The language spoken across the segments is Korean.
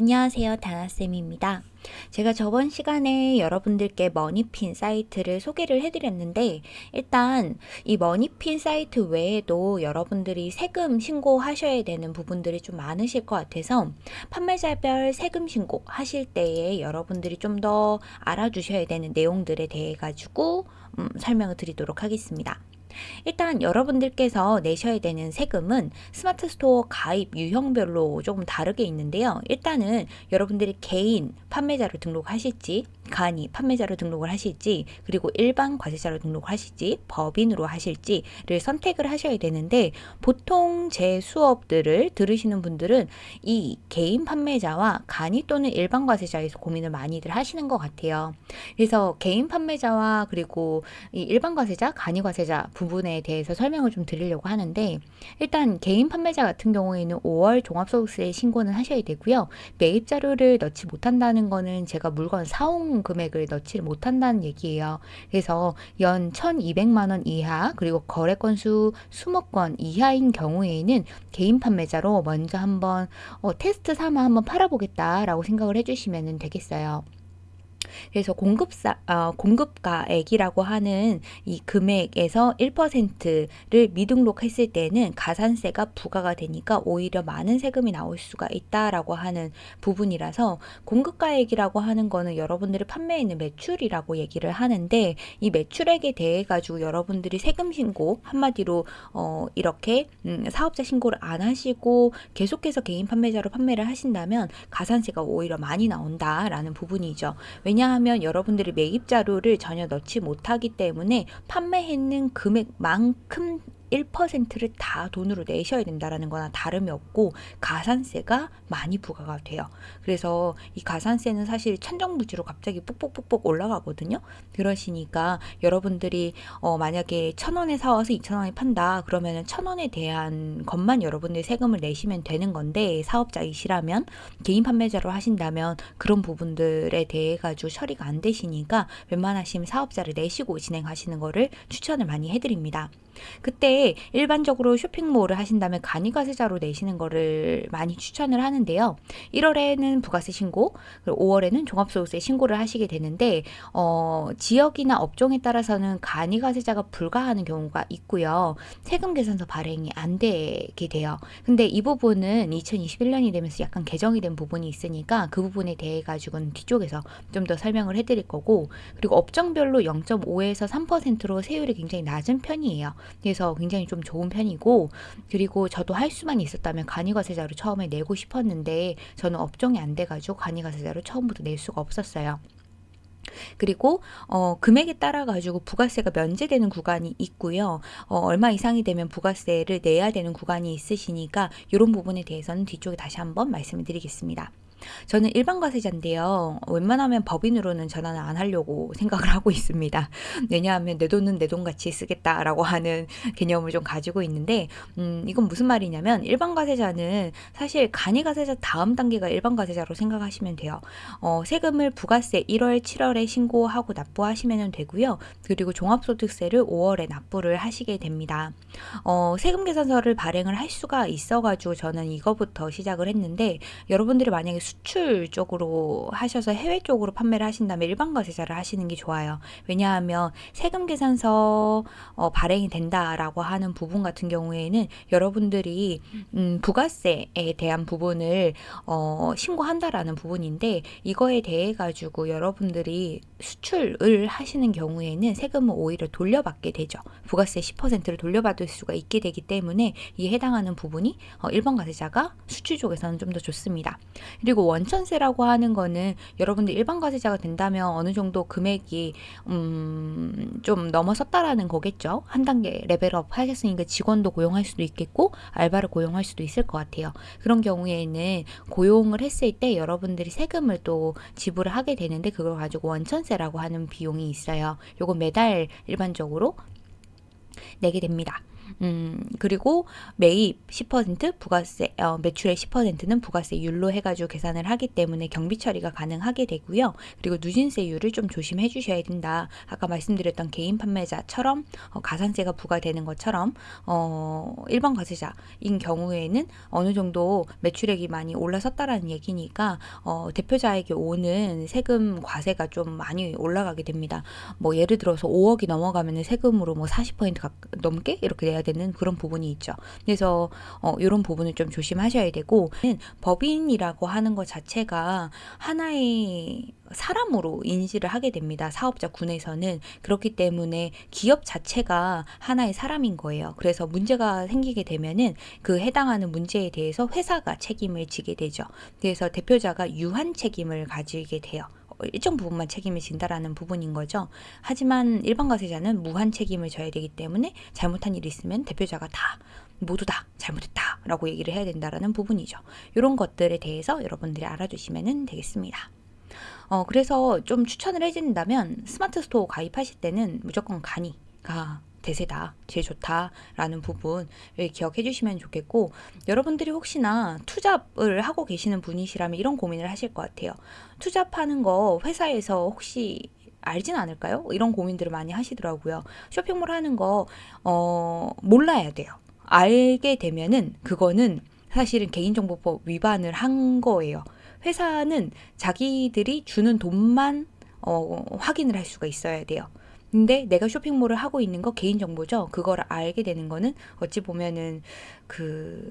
안녕하세요. 다나쌤입니다. 제가 저번 시간에 여러분들께 머니핀 사이트를 소개를 해드렸는데 일단 이 머니핀 사이트 외에도 여러분들이 세금 신고하셔야 되는 부분들이 좀 많으실 것 같아서 판매자별 세금 신고 하실 때에 여러분들이 좀 더 알아주셔야 되는 내용들에 대해 가지고 음, 설명을 드리도록 하겠습니다. 일단 여러분들께서 내셔야 되는 세금은 스마트 스토어 가입 유형별로 조금 다르게 있는데요. 일단은 여러분들이 개인 판매자로 등록하실지 간이 판매자로 등록을 하실지 그리고 일반 과세자로 등록하실지 법인으로 하실지를 선택을 하셔야 되는데 보통 제 수업들을 들으시는 분들은 이 개인 판매자와 간이 또는 일반 과세자에서 고민을 많이들 하시는 것 같아요. 그래서 개인 판매자와 그리고 이 일반 과세자, 간이 과세자 부분 에 대해서 설명을 좀 드리려고 하는데 일단 개인 판매자 같은 경우에는 5월 종합소득세 신고는 하셔야 되고요. 매입 자료를 넣지 못한다는 거는 제가 물건 사용 금액을 넣지를 못한다는 얘기예요. 그래서 연 1200만 원 이하 그리고 거래 건수 20건 이하인 경우에는 개인 판매자로 먼저 한번 어, 테스트 삼아 한번 팔아보겠다라고 생각을 해주시면 되겠어요. 그래서 공급사 어, 공급가액이라고 하는 이 금액에서 1%를 미등록했을 때는 가산세가 부과가 되니까 오히려 많은 세금이 나올 수가 있다라고 하는 부분이라서 공급가액이라고 하는 거는 여러분들이 판매에 있는 매출이라고 얘기를 하는데 이 매출액에 대해 가지고 여러분들이 세금 신고 한마디로 어, 이렇게 음, 사업자 신고를 안 하시고 계속해서 개인 판매자로 판매를 하신다면 가산세가 오히려 많이 나온다라는 부분이죠. 왜냐 하면 여러분들이 매입 자료를 전혀 넣지 못하기 때문에 판매했는 금액만큼 1%를 다 돈으로 내셔야 된다라는 거나 다름이 없고 가산세가 많이 부과가 돼요. 그래서 이 가산세는 사실 천정부지로 갑자기 뽁뽁뽁뽁 올라가거든요. 그러시니까 여러분들이 어 만약에 천 원에 사와서 이천 원에 판다 그러면은 천 원에 대한 것만 여러분들이 세금을 내시면 되는 건데 사업자이시라면 개인 판매자로 하신다면 그런 부분들에 대해 가지고 처리가 안 되시니까 웬만하시면 사업자를 내시고 진행하시는 거를 추천을 많이 해드립니다. 그때 일반적으로 쇼핑몰을 하신다면 간이과세자로 내시는 거를 많이 추천을 하는데요. 1월에는 부가세 신고, 그리고 5월에는 종합소득세 신고를 하시게 되는데 어, 지역이나 업종에 따라서는 간이과세자가 불가하는 경우가 있고요. 세금 계산서 발행이 안 되게 돼요. 근데 이 부분은 2021년이 되면서 약간 개정이 된 부분이 있으니까 그 부분에 대해 가지고는 뒤쪽에서 좀 더 설명을 해드릴 거고 그리고 업종별로 0.5에서 3%로 세율이 굉장히 낮은 편이에요. 그래서 굉장히 좀 좋은 편이고 그리고 저도 할 수만 있었다면 간이과세자로 처음에 내고 싶었는데 저는 업종이 안 돼가지고 간이과세자로 처음부터 낼 수가 없었어요. 그리고 어, 금액에 따라 가지고 부가세가 면제되는 구간이 있고요. 어, 얼마 이상이 되면 부가세를 내야 되는 구간이 있으시니까 이런 부분에 대해서는 뒤쪽에 다시 한번 말씀을 드리겠습니다. 저는 일반 과세자인데요. 웬만하면 법인으로는 전환을 안 하려고 생각을 하고 있습니다. 왜냐하면 내 돈은 내 돈 같이 쓰겠다라고 하는 개념을 좀 가지고 있는데 음, 이건 무슨 말이냐면 일반 과세자는 사실 간이 과세자 다음 단계가 일반 과세자로 생각하시면 돼요. 어, 세금을 부가세 1월, 7월에 신고하고 납부하시면 되고요. 그리고 종합소득세를 5월에 납부를 하시게 됩니다. 어, 세금 계산서를 발행을 할 수가 있어가지고 저는 이거부터 시작을 했는데 여러분들이 만약에 수출 쪽으로 하셔서 해외 쪽으로 판매를 하신다면 일반 과세자를 하시는 게 좋아요. 왜냐하면 세금 계산서 어, 발행이 된다라고 하는 부분 같은 경우에는 여러분들이 음, 부가세에 대한 부분을 어, 신고한다라는 부분인데 이거에 대해 가지고 여러분들이 수출을 하시는 경우에는 세금을 오히려 돌려받게 되죠. 부가세 10%를 돌려받을 수가 있게 되기 때문에 이에 해당하는 부분이 어, 일반 과세자가 수출 쪽에서는 좀 더 좋습니다. 그리고 원천세라고 하는 거는 여러분들 일반 과세자가 된다면 어느 정도 금액이 음, 좀 넘어섰다라는 거겠죠. 한 단계 레벨업 하셨으니까 직원도 고용할 수도 있겠고 알바를 고용할 수도 있을 것 같아요. 그런 경우에는 고용을 했을 때 여러분들이 세금을 또 지불을 하게 되는데 그걸 가지고 원천세라고 하는 비용이 있어요. 요거 매달 일반적으로 내게 됩니다. 음, 그리고 매입 10% 부가세, 어, 매출의 10%는 부가세율로 해가지고 계산을 하기 때문에 경비 처리가 가능하게 되고요. 그리고 누진세율을 좀 조심해 주셔야 된다. 아까 말씀드렸던 개인 판매자처럼 어, 가산세가 부과되는 것처럼 어, 일반 과세자인 경우에는 어느 정도 매출액이 많이 올라섰다라는 얘기니까 어, 대표자에게 오는 세금 과세가 좀 많이 올라가게 됩니다. 뭐 예를 들어서 5억이 넘어가면 세금으로 뭐 40% 가, 넘게 이렇게 내야 되는 그런 부분이 있죠. 그래서 어, 이런 부분을 좀 조심하셔야 되고 법인이라고 하는 것 자체가 하나의 사람으로 인지를 하게 됩니다. 사업자 군에서는 그렇기 때문에 기업 자체가 하나의 사람인 거예요. 그래서 문제가 생기게 되면은 그 해당하는 문제에 대해서 회사가 책임을 지게 되죠. 그래서 대표자가 유한 책임을 가지게 돼요. 일정 부분만 책임을 진다라는 부분인 거죠. 하지만 일반 과세자는 무한 책임을 져야 되기 때문에 잘못한 일이 있으면 대표자가 다 모두 다 잘못했다라고 얘기를 해야 된다라는 부분이죠. 이런 것들에 대해서 여러분들이 알아두시면 되겠습니다. 어, 그래서 좀 추천을 해준다면 스마트 스토어 가입하실 때는 무조건 간이가 대세다, 제일 좋다라는 부분을 기억해 주시면 좋겠고, 여러분들이 혹시나 투잡을 하고 계시는 분이시라면 이런 고민을 하실 것 같아요. 투잡하는 거 회사에서 혹시 알진 않을까요? 이런 고민들을 많이 하시더라고요. 쇼핑몰 하는 거, 어, 몰라야 돼요. 알게 되면은 그거는 사실은 개인정보법 위반을 한 거예요. 회사는 자기들이 주는 돈만 어, 확인을 할 수가 있어야 돼요. 근데 내가 쇼핑몰을 하고 있는 거 개인정보죠. 그걸 알게 되는 거는 어찌 보면은 그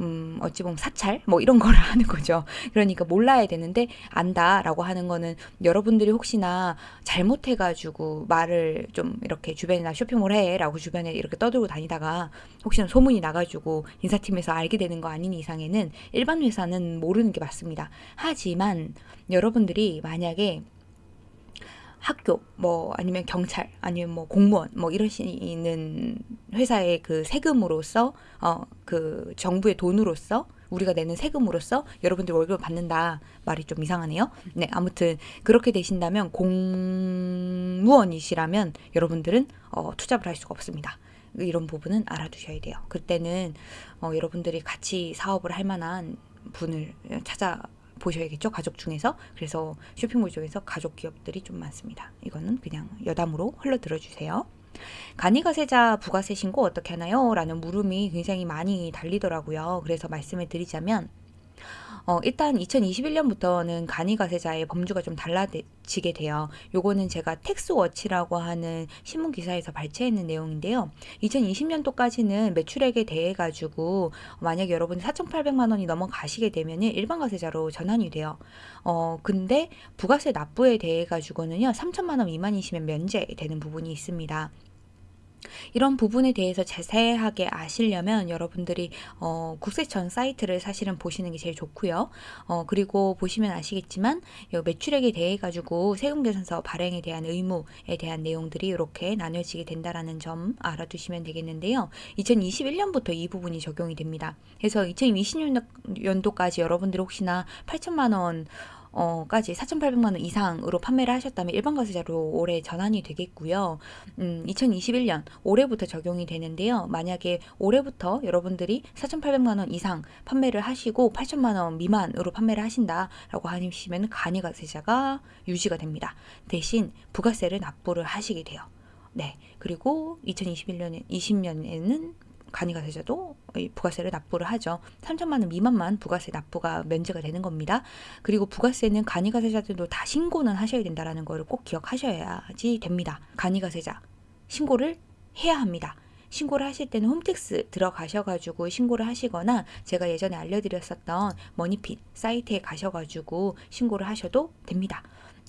음, 어찌 보면 사찰? 뭐 이런 거를 하는 거죠. 그러니까 몰라야 되는데 안다라고 하는 거는 여러분들이 혹시나 잘못해가지고 말을 좀 이렇게 주변에나 쇼핑몰 해 라고 주변에 이렇게 떠들고 다니다가 혹시나 소문이 나가지고 인사팀에서 알게 되는 거 아닌 이상에는 일반 회사는 모르는 게 맞습니다. 하지만 여러분들이 만약에 학교 뭐 아니면 경찰 아니면 뭐 공무원 뭐 이러시는 회사의 그 세금으로서 어 그 정부의 돈으로서 우리가 내는 세금으로서 여러분들 월급을 받는다 말이 좀 이상하네요. 네 아무튼 그렇게 되신다면 공무원이시라면 여러분들은 어, 투잡을 할 수가 없습니다. 이런 부분은 알아두셔야 돼요. 그때는 어, 여러분들이 같이 사업을 할 만한 분을 찾아 보셔야겠죠. 가족 중에서. 그래서 쇼핑몰 쪽에서 가족 기업들이 좀 많습니다. 이거는 그냥 여담으로 흘러들어 주세요. 간이가세자 부가세 신고 어떻게 하나요? 라는 물음이 굉장히 많이 달리더라고요. 그래서 말씀을 드리자면 어, 일단 2021년부터는 간이가세자의 범주가 좀 달라지게 돼요. 요거는 제가 텍스워치라고 하는 신문 기사에서 발췌했는 내용인데요. 2020년도까지는 매출액에 대해 가지고 만약에 여러분이 4,800만 원이 넘어가시게 되면 일반 가세자로 전환이 돼요. 어, 근데 부가세 납부에 대해 가지고는요. 3천만 원 미만이시면 면제되는 부분이 있습니다. 이런 부분에 대해서 자세하게 아시려면 여러분들이 어, 국세청 사이트를 사실은 보시는 게 제일 좋고요. 어, 그리고 보시면 아시겠지만 매출액에 대해 가지고 세금계산서 발행에 대한 의무에 대한 내용들이 이렇게 나눠지게 된다라는 점 알아두시면 되겠는데요. 2021년부터 이 부분이 적용이 됩니다. 그래서 2020년도까지 여러분들 혹시나 8천만 원어 까지 4,800만 원 이상으로 판매를 하셨다면 일반 과세자로 올해 전환이 되겠고요. 음, 2021년 올해부터 적용이 되는데요. 만약에 올해부터 여러분들이 4,800만 원 이상 판매를 하시고 8천만 원 미만으로 판매를 하신다라고 하시면 간이 과세자가 유지가 됩니다. 대신 부가세를 납부를 하시게 돼요. 네. 그리고 2021년에 20년에는 간이가 세자도 부가세를 납부를 하죠. 3천만 원 미만만 부가세 납부가 면제가 되는 겁니다. 그리고 부가세는 간이가 세자들도 다 신고는 하셔야 된다라는 거를 꼭 기억하셔야지 됩니다. 간이가 세자 신고를 해야 합니다. 신고를 하실 때는 홈택스 들어가셔가지고 신고를 하시거나 제가 예전에 알려드렸었던 머니핀 사이트에 가셔가지고 신고를 하셔도 됩니다.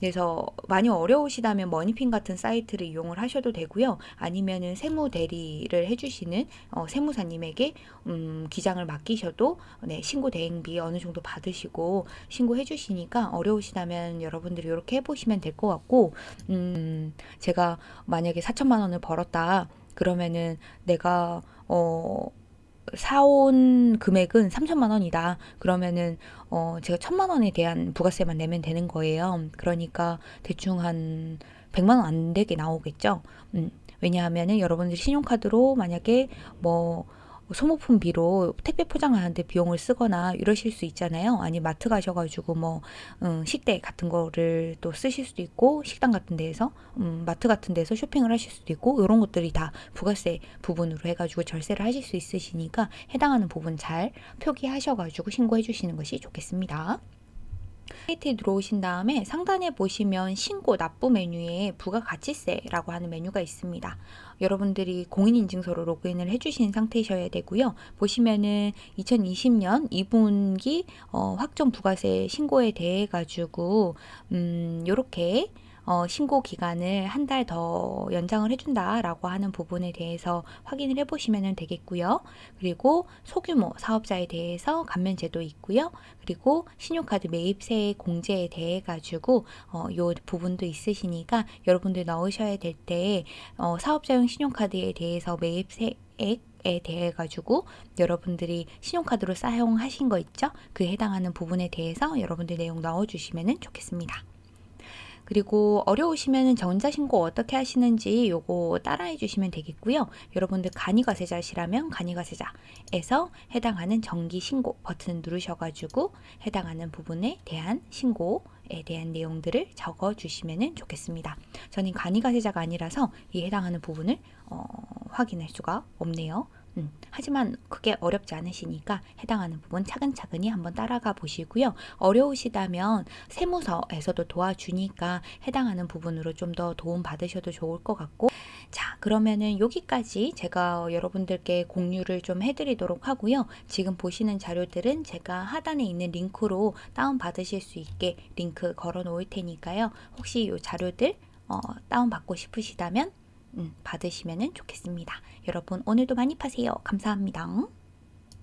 그래서 많이 어려우시다면 머니핀 같은 사이트를 이용을 하셔도 되고요. 아니면은 세무 대리를 해주시는 어, 세무사님에게 음, 기장을 맡기셔도 네, 신고 대행비 어느 정도 받으시고 신고해 주시니까 어려우시다면 여러분들이 이렇게 해보시면 될 것 같고 음, 제가 만약에 4천만 원을 벌었다 그러면은 내가 어 사온 금액은 3천만 원이다. 그러면은 어 제가 천만 원에 대한 부가세만 내면 되는 거예요. 그러니까 대충 한 100만 원 안 되게 나오겠죠. 음. 왜냐하면은 여러분들이 신용카드로 만약에 뭐 소모품비로 택배 포장하는데 비용을 쓰거나 이러실 수 있잖아요. 아니 마트 가셔가지고 뭐 음, 식대 같은 거를 또 쓰실 수도 있고 식당 같은 데에서 음, 마트 같은 데서 쇼핑을 하실 수도 있고 이런 것들이 다 부가세 부분으로 해가지고 절세를 하실 수 있으시니까 해당하는 부분 잘 표기하셔가지고 신고해 주시는 것이 좋겠습니다. 사이트에 들어오신 다음에 상단에 보시면 신고 납부 메뉴에 부가가치세라고 하는 메뉴가 있습니다. 여러분들이 공인인증서로 로그인을 해주신 상태이셔야 되고요. 보시면은 2020년 2분기 어, 확정 부가세 신고에 대해 가지고 음, 요렇게 어, 신고 기간을 한 달 더 연장을 해준다라고 하는 부분에 대해서 확인을 해보시면 되겠고요. 그리고 소규모 사업자에 대해서 감면 제도 있고요. 그리고 신용카드 매입세 공제에 대해 가지고 어, 요 부분도 있으시니까 여러분들 넣으셔야 될 때 어, 사업자용 신용카드에 대해서 매입세액 에 대해 가지고 여러분들이 신용카드로 사용하신 거 있죠? 그 해당하는 부분에 대해서 여러분들 내용 넣어 주시면 좋겠습니다. 그리고 어려우시면 전자신고 어떻게 하시는지 요거 따라해 주시면 되겠고요. 여러분들 간이과세자시라면 간이과세자에서 해당하는 정기신고 버튼 누르셔가지고 해당하는 부분에 대한 신고 에 대한 내용들을 적어 주시면 좋겠습니다. 저는 간이과세자가 아니라서 이 해당하는 부분을 어, 확인할 수가 없네요. 음, 하지만 그게 어렵지 않으시니까 해당하는 부분 차근차근히 한번 따라가 보시고요. 어려우시다면 세무서에서도 도와주니까 해당하는 부분으로 좀 더 도움 받으셔도 좋을 것 같고 자 그러면은 여기까지 제가 여러분들께 공유를 좀 해드리도록 하고요. 지금 보시는 자료들은 제가 하단에 있는 링크로 다운 받으실 수 있게 링크 걸어 놓을 테니까요. 혹시 이 자료들 어, 다운 받고 싶으시다면 음, 받으시면 좋겠습니다. 여러분 오늘도 많이 파세요. 감사합니다.